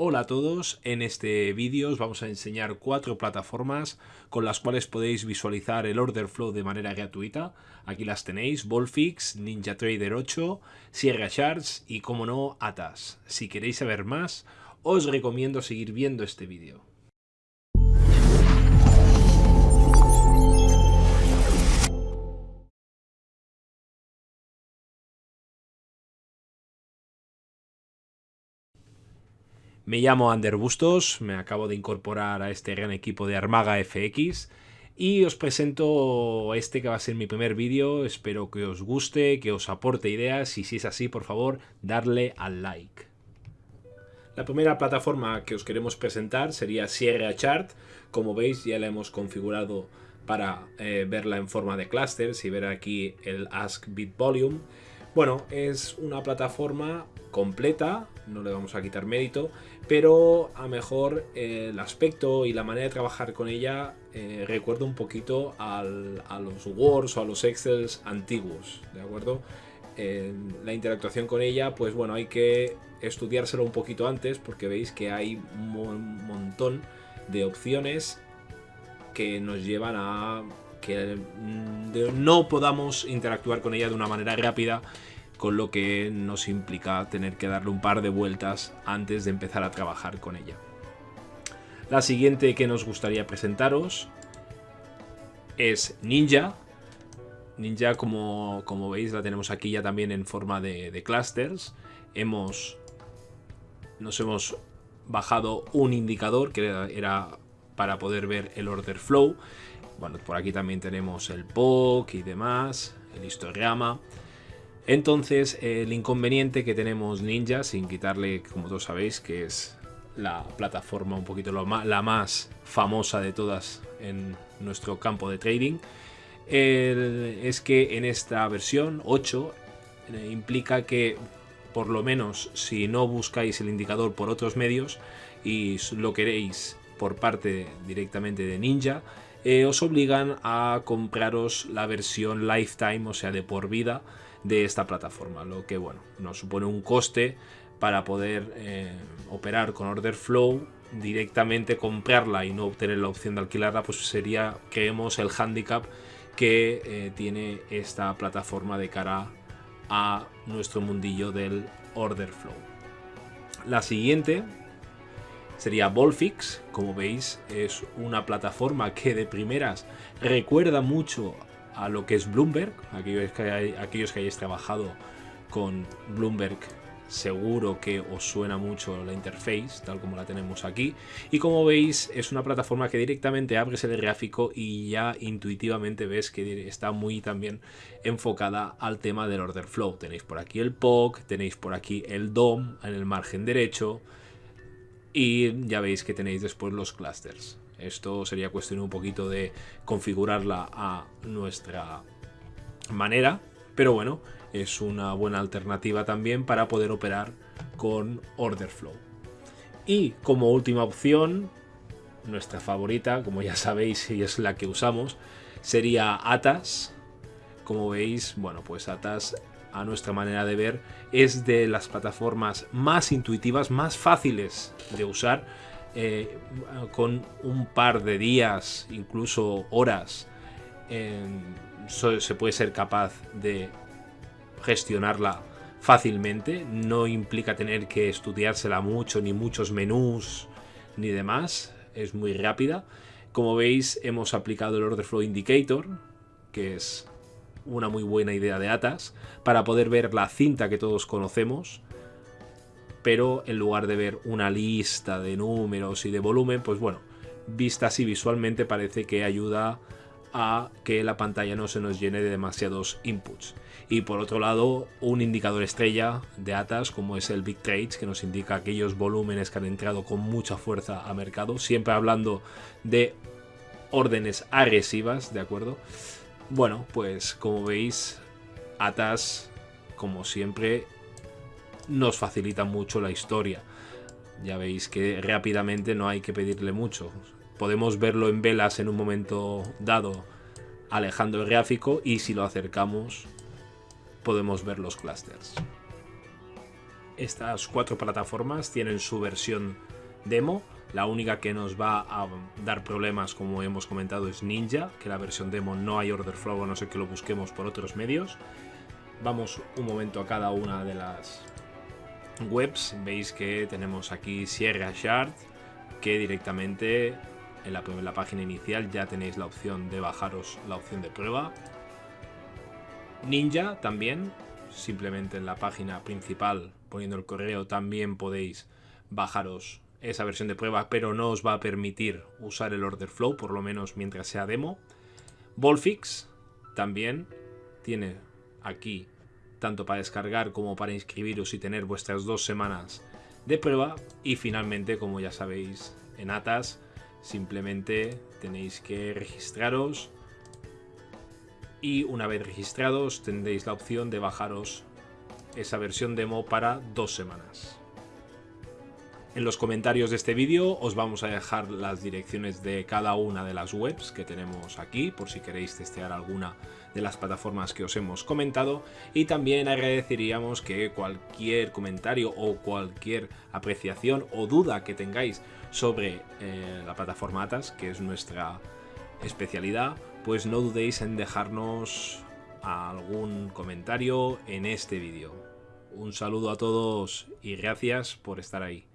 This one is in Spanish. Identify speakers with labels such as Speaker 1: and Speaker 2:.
Speaker 1: Hola a todos, en este vídeo os vamos a enseñar cuatro plataformas con las cuales podéis visualizar el order flow de manera gratuita. Aquí las tenéis, Volfix, NinjaTrader 8, Sierra Charts y como no, Atas. Si queréis saber más, os recomiendo seguir viendo este vídeo. Me llamo Ander Bustos, me acabo de incorporar a este gran equipo de Armaga FX y os presento este que va a ser mi primer vídeo, espero que os guste, que os aporte ideas y si es así, por favor, darle al like. La primera plataforma que os queremos presentar sería Sierra Chart, como veis ya la hemos configurado para eh, verla en forma de clusters y ver aquí el Ask Bit Volume. Bueno, es una plataforma completa, no le vamos a quitar mérito, pero a mejor eh, el aspecto y la manera de trabajar con ella eh, recuerda un poquito a los Words o a los Excels antiguos, ¿de acuerdo? la interactuación con ella, pues bueno, hay que estudiárselo un poquito antes porque veis que hay un montón de opciones que nos llevan a que mm, no podamos interactuar con ella de una manera rápida con lo que nos implica tener que darle un par de vueltas antes de empezar a trabajar con ella. La siguiente que nos gustaría presentaros es Ninja. Ninja, como, como veis, la tenemos aquí ya también en forma de, clusters. Hemos, nos hemos bajado un indicador que era, para poder ver el order flow. Bueno, por aquí también tenemos el POC y demás, el histograma. Entonces, el inconveniente que tenemos Ninja, sin quitarle, como todos sabéis, que es la plataforma un poquito la más famosa de todas en nuestro campo de trading, es que en esta versión 8 eh, implica que por lo menos si no buscáis el indicador por otros medios y lo queréis por parte directamente de Ninja, eh, os obligan a compraros la versión lifetime, o sea, de por vida, de esta plataforma, lo que bueno, nos supone un coste para poder eh, operar con order flow directamente comprarla y no obtener la opción de alquilarla, pues sería, creemos, el handicap que eh, tiene esta plataforma de cara a nuestro mundillo del order flow. La siguiente sería Volfix, como veis es una plataforma que de primeras recuerda mucho a lo que es Bloomberg. Aquellos que, hay, aquellos que hayáis trabajado con Bloomberg seguro que os suena mucho la interface, tal como la tenemos aquí. Y como veis, es una plataforma que directamente abres el gráfico y ya intuitivamente ves que está muy también enfocada al tema del order flow. Tenéis por aquí el POC, tenéis por aquí el DOM en el margen derecho y ya veis que tenéis después los clusters. Esto sería cuestión un poquito de configurarla a nuestra manera, pero bueno, es una buena alternativa también para poder operar con Order Flow. Y como última opción, nuestra favorita, como ya sabéis y es la que usamos, sería Atas. Como veis, bueno, pues Atas a nuestra manera de ver es de las plataformas más intuitivas, más fáciles de usar eh, con un par de días, incluso horas, se puede ser capaz de gestionarla fácilmente. No implica tener que estudiársela mucho, ni muchos menús, ni demás. Es muy rápida. Como veis, hemos aplicado el Order Flow Indicator, que es una muy buena idea de Atas, para poder ver la cinta que todos conocemos pero en lugar de ver una lista de números y de volumen, pues bueno, vista así visualmente parece que ayuda a que la pantalla no se nos llene de demasiados inputs. Y por otro lado, un indicador estrella de ATAS como es el Big Trades, que nos indica aquellos volúmenes que han entrado con mucha fuerza a mercado, siempre hablando de órdenes agresivas, ¿de acuerdo? Bueno, pues como veis, ATAS, como siempre, nos facilita mucho la historia. Ya veis que rápidamente no hay que pedirle mucho. Podemos verlo en velas en un momento dado alejando el gráfico y si lo acercamos podemos ver los clusters. estas cuatro plataformas tienen su versión demo. La única que nos va a dar problemas, como hemos comentado, es Ninja, que la versión demo no hay order flow, a no ser que lo busquemos por otros medios. Vamos un momento a cada una de las webs. Veis que tenemos aquí Sierra Shard, que directamente en la, en la página inicial ya tenéis la opción de bajaros la opción de prueba. Ninja también, simplemente en la página principal poniendo el correo también podéis bajaros esa versión de prueba, pero no os va a permitir usar el order flow, por lo menos mientras sea demo. Volfix también tiene aquí tanto para descargar como para inscribiros y tener vuestras dos semanas de prueba. Y finalmente, como ya sabéis, en Atas simplemente tenéis que registraros y una vez registrados tendréis la opción de bajaros esa versión demo para dos semanas. En los comentarios de este vídeo os vamos a dejar las direcciones de cada una de las webs que tenemos aquí, por si queréis testear alguna de las plataformas que os hemos comentado. Y también agradeceríamos que cualquier comentario o cualquier apreciación o duda que tengáis sobre eh, la plataforma ATAS, que es nuestra especialidad, pues no dudéis en dejarnos algún comentario en este vídeo. Un saludo a todos y gracias por estar ahí.